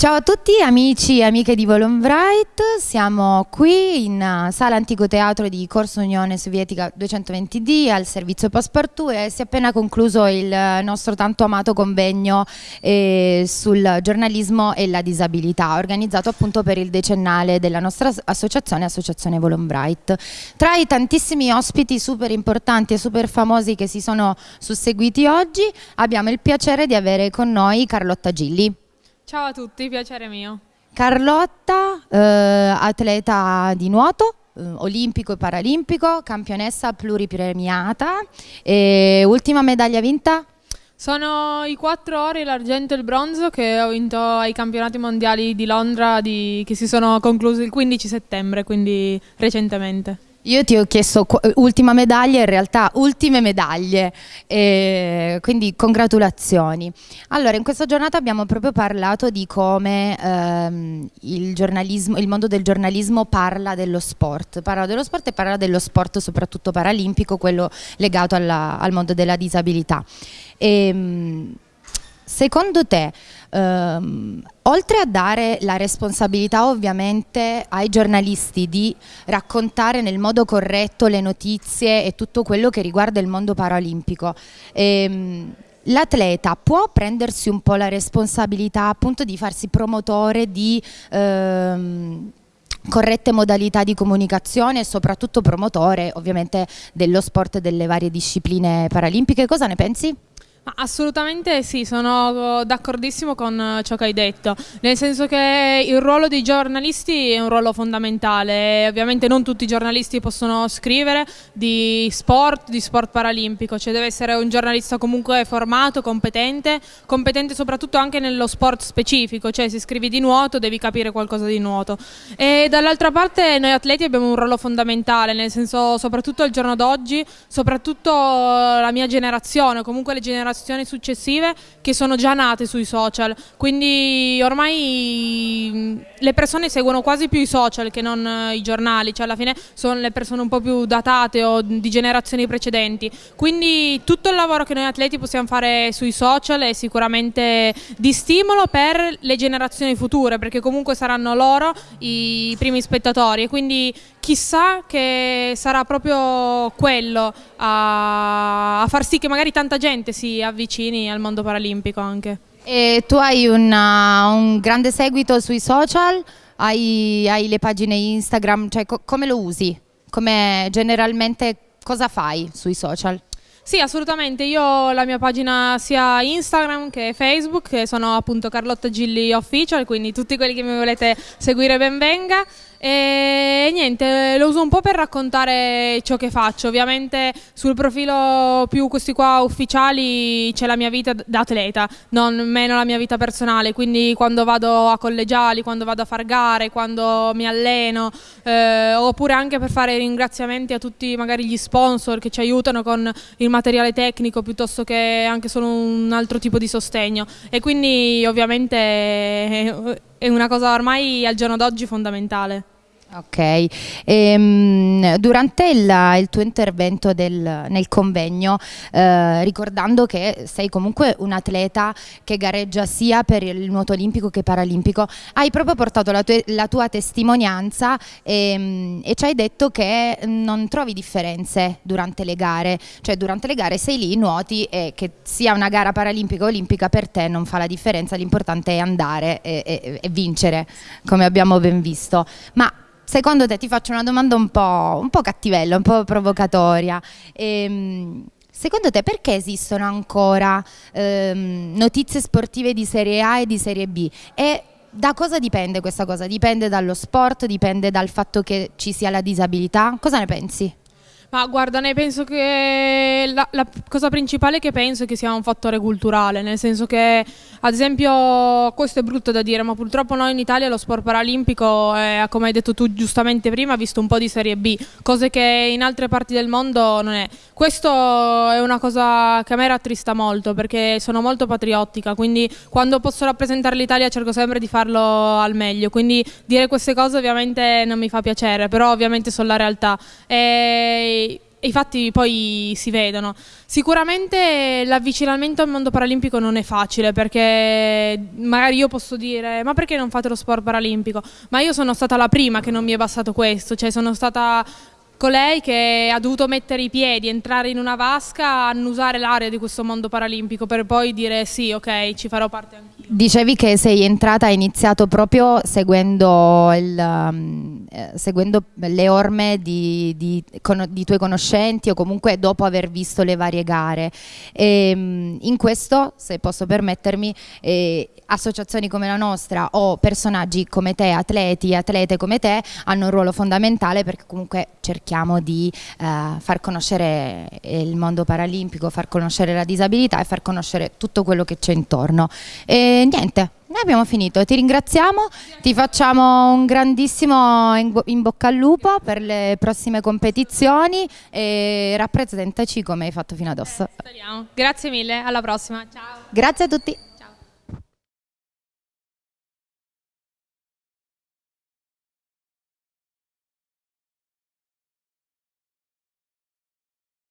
Ciao a tutti amici e amiche di Volonbright, siamo qui in uh, sala Antico Teatro di Corso Unione Sovietica 220D al servizio Passepartout e si è appena concluso il uh, nostro tanto amato convegno eh, sul giornalismo e la disabilità organizzato appunto per il decennale della nostra associazione, Associazione Volonbright. Tra i tantissimi ospiti super importanti e super famosi che si sono susseguiti oggi abbiamo il piacere di avere con noi Carlotta Gilli. Ciao a tutti, piacere mio. Carlotta, eh, atleta di nuoto, eh, olimpico e paralimpico, campionessa pluripremiata e ultima medaglia vinta? Sono i quattro ori, l'argento e il bronzo che ho vinto ai campionati mondiali di Londra di, che si sono conclusi il 15 settembre, quindi recentemente. Io ti ho chiesto ultima medaglia, in realtà ultime medaglie, eh, quindi congratulazioni. Allora, in questa giornata abbiamo proprio parlato di come ehm, il, il, mondo del giornalismo parla dello sport, parla dello sport e parla dello sport soprattutto paralimpico, quello legato alla, al mondo della disabilità. E, ehm, secondo te ehm, oltre a dare la responsabilità ovviamente ai giornalisti di raccontare nel modo corretto le notizie e tutto quello che riguarda il mondo paralimpico, ehm, l'atleta può prendersi un po' la responsabilità appunto di farsi promotore di ehm, corrette modalità di comunicazione e soprattutto promotore ovviamente dello sport e delle varie discipline paralimpiche. Cosa ne pensi? Assolutamente sì, sono d'accordissimo con ciò che hai detto, nel senso che il ruolo dei giornalisti è un ruolo fondamentale, ovviamente non tutti i giornalisti possono scrivere di sport, di sport paralimpico, cioè deve essere un giornalista comunque formato, competente, competente soprattutto anche nello sport specifico, cioè se scrivi di nuoto devi capire qualcosa di nuoto. E dall'altra parte noi atleti abbiamo un ruolo fondamentale, nel senso soprattutto al giorno d'oggi, soprattutto la mia generazione, comunque le generazioni generazioni successive che sono già nate sui social, quindi ormai le persone seguono quasi più i social che non eh, i giornali, cioè alla fine sono le persone un po' più datate o di generazioni precedenti, quindi tutto il lavoro che noi atleti possiamo fare sui social è sicuramente di stimolo per le generazioni future, perché comunque saranno loro i primi spettatori. E quindi chissà che sarà proprio quello a far sì che magari tanta gente si avvicini al mondo paralimpico anche. E tu hai una, un grande seguito sui social? Hai, hai le pagine Instagram? Cioè, co come lo usi? Come generalmente cosa fai sui social? Sì, assolutamente. Io ho la mia pagina sia Instagram che Facebook, che sono appunto Carlotta Gilli Official, quindi tutti quelli che mi volete seguire ben venga. E niente, lo uso un po' per raccontare ciò che faccio. Ovviamente sul profilo più questi qua ufficiali c'è la mia vita da atleta, non meno la mia vita personale. Quindi quando vado a collegiali, quando vado a far gare, quando mi alleno, eh, oppure anche per fare ringraziamenti a tutti magari gli sponsor che ci aiutano con il materiale tecnico piuttosto che anche solo un altro tipo di sostegno. E quindi ovviamente è una cosa ormai al giorno d'oggi fondamentale. Ok, ehm, durante il, il, tuo intervento del, nel convegno, eh, ricordando che sei comunque un atleta che gareggia sia per il nuoto olimpico che paralimpico, hai proprio portato la, tue, la tua testimonianza ehm, e ci hai detto che non trovi differenze durante le gare, cioè durante le gare sei lì, nuoti e che sia una gara paralimpica o olimpica per te non fa la differenza, l'importante è andare e, e, e vincere, come abbiamo ben visto. Ma secondo te ti faccio una domanda un po', un po cattivella, un po' provocatoria. Ehm, secondo te perché esistono ancora ehm, notizie sportive di Serie A e di Serie B? E da cosa dipende questa cosa? Dipende dallo sport, dipende dal fatto che ci sia la disabilità? Cosa ne pensi? Ma guarda, ne penso che la, la, cosa principale che penso è che sia un fattore culturale, nel senso che, ad esempio, questo è brutto da dire, ma purtroppo noi in Italia lo sport paralimpico, è, come hai detto tu giustamente prima, ha visto un po' di Serie B, cose che in altre parti del mondo non è. Questo è una cosa che a me rattrista molto, perché sono molto patriottica, quindi quando posso rappresentare l'Italia cerco sempre di farlo al meglio, quindi dire queste cose ovviamente non mi fa piacere, però ovviamente sono la realtà. E i fatti poi si vedono. Sicuramente l'avvicinamento al mondo paralimpico non è facile perché magari io posso dire ma perché non fate lo sport paralimpico? Ma io sono stata la prima che non mi è bastato questo, cioè sono stata colei che ha dovuto mettere i piedi, entrare in una vasca, annusare l'area di questo mondo paralimpico per poi dire sì, ok, ci farò parte anch'io. Dicevi che sei entrata, hai iniziato proprio seguendo, il, um, eh, seguendo le orme di, di, con, di, tuoi conoscenti o comunque dopo aver visto le varie gare. E, um, in questo, se posso permettermi, eh, associazioni come la nostra o personaggi come te, atleti, atlete come te, hanno un ruolo fondamentale perché comunque cerchiamo di eh, far conoscere il mondo paralimpico, far conoscere la disabilità e far conoscere tutto quello che c'è intorno. E, niente, noi abbiamo finito, ti ringraziamo, ti facciamo un grandissimo in, bocca al lupo per le prossime competizioni e rappresentaci come hai fatto fino adesso. Eh, Grazie mille, alla prossima, ciao. Grazie a tutti.